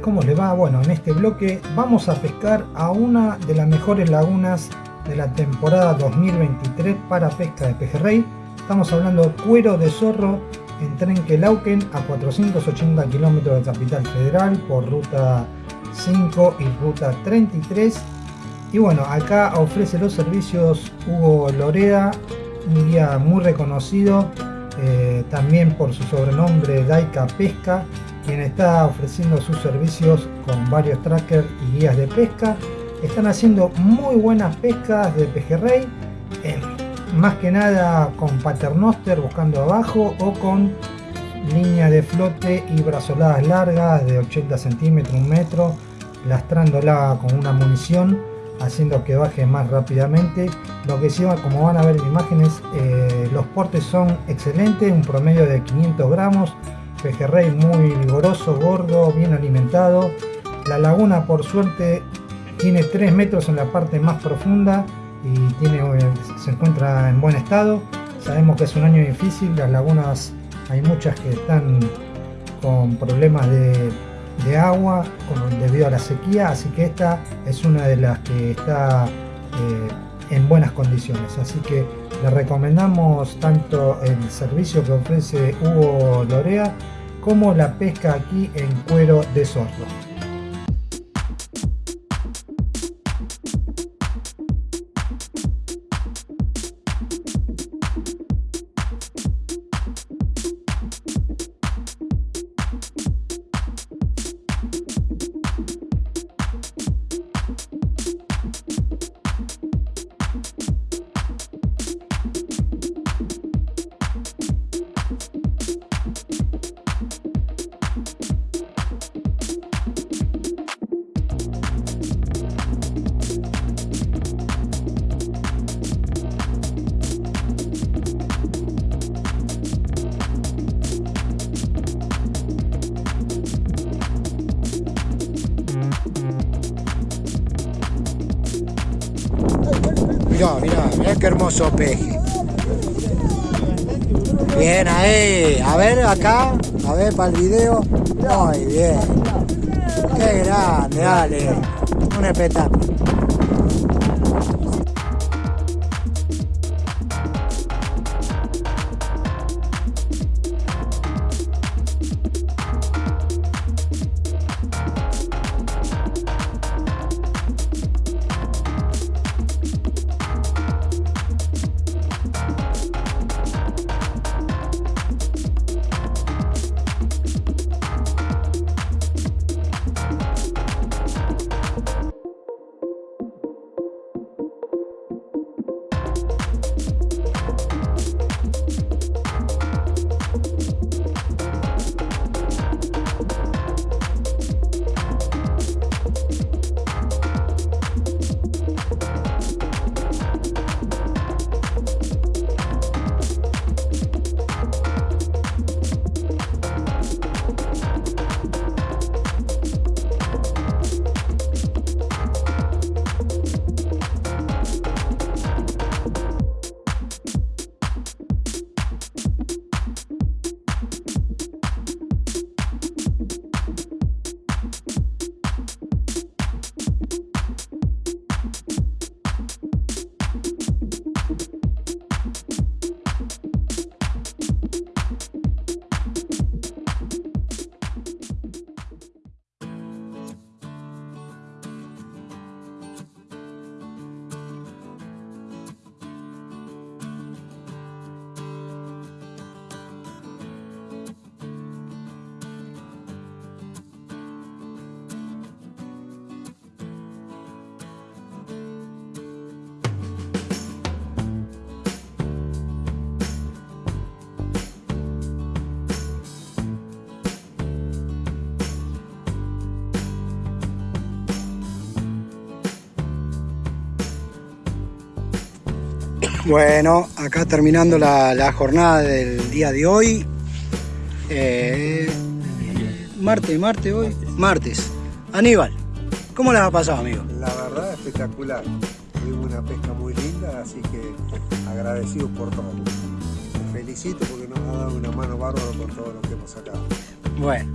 ¿cómo le va? Bueno, en este bloque vamos a pescar a una de las mejores lagunas de la temporada 2023 para pesca de pejerrey. Estamos hablando de Cuero de Zorro en Trenquelauquen a 480 kilómetros de Capital Federal por ruta 5 y ruta 33. Y bueno, acá ofrece los servicios Hugo Loreda, un guía muy reconocido, eh, también por su sobrenombre Daika Pesca, quien está ofreciendo sus servicios con varios trackers y guías de pesca. Están haciendo muy buenas pescas de pejerrey, más que nada con paternoster buscando abajo o con línea de flote y brazoladas largas de 80 centímetros, un metro, lastrándola con una munición haciendo que baje más rápidamente. Lo que sí, como van a ver en imágenes, eh, los portes son excelentes, un promedio de 500 gramos, pejerrey muy vigoroso, gordo, bien alimentado. La laguna por suerte tiene 3 metros en la parte más profunda y tiene, eh, se encuentra en buen estado. Sabemos que es un año difícil, las lagunas hay muchas que están con problemas de agua debido a la sequía, así que esta es una de las que está eh, en buenas condiciones. Así que le recomendamos tanto el servicio que ofrece Hugo Lorea como la pesca aquí en cuero de sordo. Mirá, mirá, mirá qué hermoso peje. Bien ahí, a ver acá, a ver para el video. Muy bien. Qué grande, dale. Un espectáculo. Bueno, acá terminando la, jornada del día de hoy. Eh, martes, martes hoy. Martes. Aníbal, ¿cómo les ha pasado, amigo? La verdad, espectacular. Tuvimos una pesca muy linda, así que agradecido por todo. Te felicito porque nos ha dado una mano bárbaro por todo lo que hemos sacado. Bueno,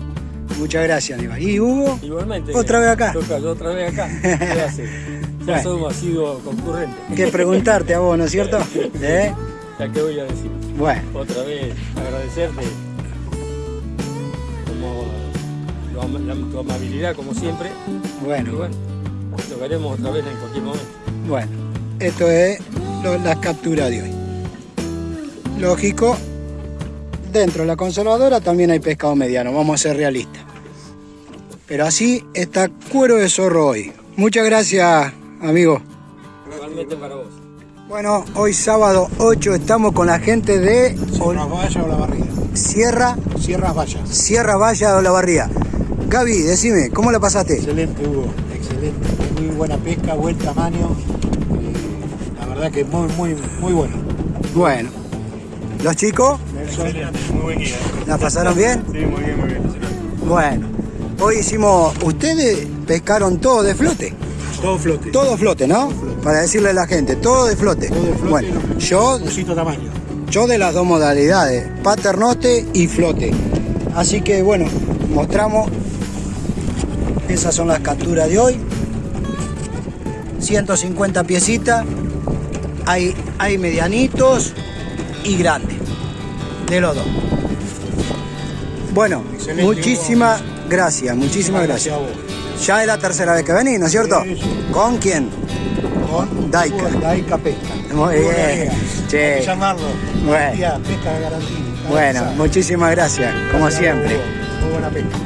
Muchas gracias, Aníbal. ¿Y Hugo? Igualmente. ¿Otra vez acá? Toca, yo otra vez acá. ¿Qué Bueno. somos sido concurrentes. Que preguntarte a vos, ¿no es cierto? ¿Eh? Ya que voy a decir. Bueno, Otra vez agradecerte como lo la- tu amabilidad como siempre. Y bueno, bueno, tocaremos otra vez en cualquier momento. bueno. Esto es lo- las capturas de hoy. Lógico, dentro de la conservadora también hay pescado mediano, vamos a ser realistas. Pero así está cuero de zorro hoy. Muchas gracias, amigo. Igualmente para vos. Bueno, hoy sábado 8 estamos con la gente de Sierras Valla o la barriga. Sierra, Sierras Vallas. Sierra Valla de Olavarría. Gaby, decime, ¿cómo la pasaste? Excelente, Hugo. Excelente. Muy buena pesca, buen tamaño. eh, la verdad que muy, muy, muy bueno. Bueno, ¿los chicos Excelente. Muy buen guía. la pasaron bien? Sí, muy bien, muy bien. Bueno, hoy hicimos, ustedes pescaron todo de flote, Todo flote. todo flote, ¿no? Para decirle a la gente, todo de flote. Todo de flote. Bueno, yo, Busito tamaño. yo de las dos modalidades, paternoste y flote. Así que bueno, mostramos, esas son las capturas de hoy. 150 piecitas, hay, hay medianitos y grandes, de los dos. Bueno, Excelente, muchísimas gracias, muchísimas gracias. a vos. Ya es la tercera vez que venís, ¿no es cierto? Sí. ¿Con quién? Con Daika. Hugo Daika Pesca. Muy bien. Che. Llamarlo. Bueno. Pesca de garantía. Bueno, muchísimas gracias, como siempre. Muy buena pesca.